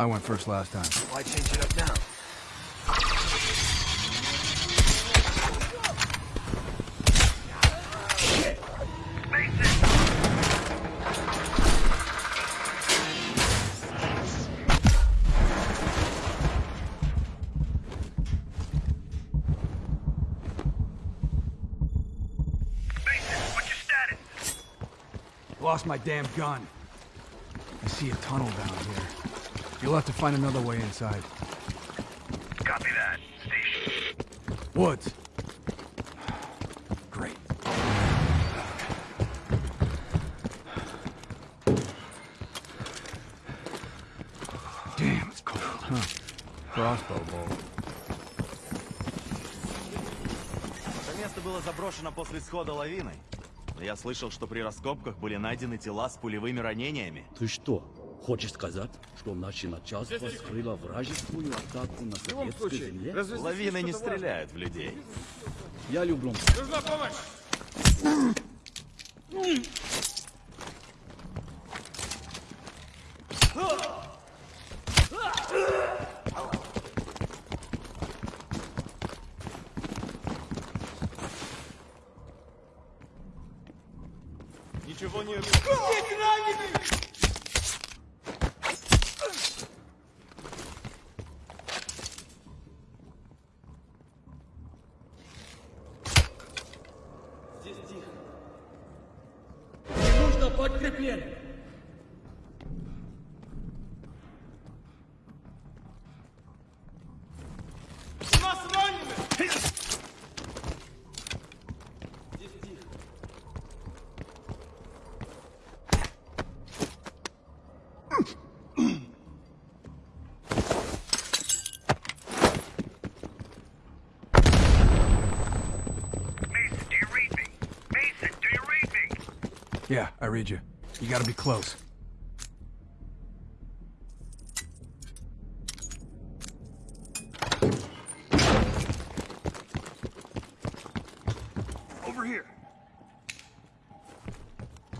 I went first last time. Why change it up now? Lost my damn gun. I see a tunnel down here. You'll have to find another way inside. Copy that. Station. Woods. Great. Damn, it's cold, huh? Crossbow bolt. Это место было заброшено после схода лавины. Я слышал, что при раскопках были найдены тела с пулевыми ранениями. Ты что, хочешь сказать, что наше начальство скрыло вражескую атаку на советской земле? Лавины не стреляют в людей. Я люблю. Ничего Zehra gibi. Yeah, I read you. You gotta be close. Over here.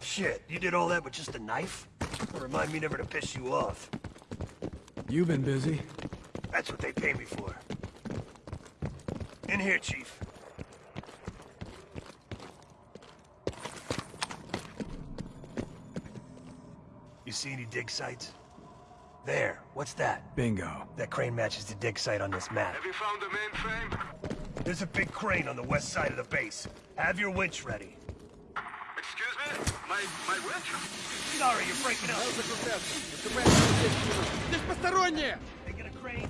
Shit, you did all that with just a knife? Remind me never to piss you off. You've been busy. That's what they pay me for. In here, Chief. see any dig sites? There. What's that? Bingo. That crane matches the dig site on this map. Have you found the mainframe? There's a big crane on the west side of the base. Have your winch ready. Excuse me? My, my winch? Sorry, you're breaking up. Здесь посторонние! They get a crane,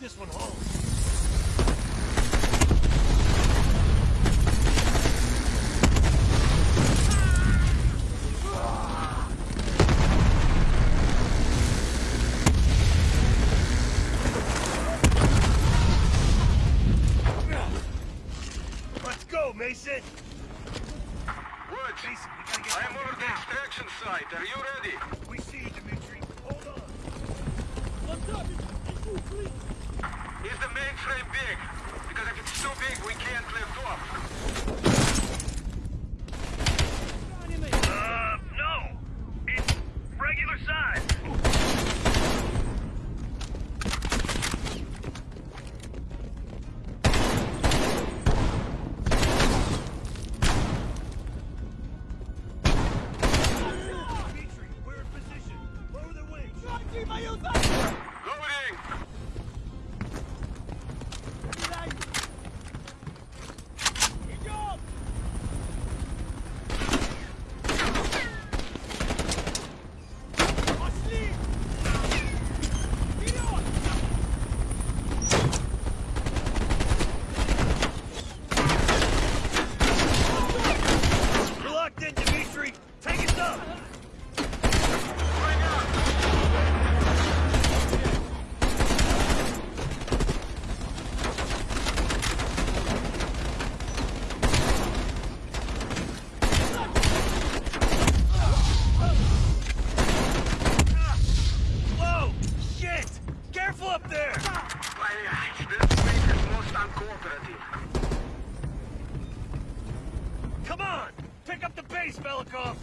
This one holds. Let's go, Mason! Woods, Mason, we gotta get I am down over the there now. extraction site. Are you ready? We see you, Dimitri. Hold on. Is the mainframe big? Because if it's too big, we can't off. there! Блять, this week is most uncooperative. Come on! Pick up the pace, Velikov!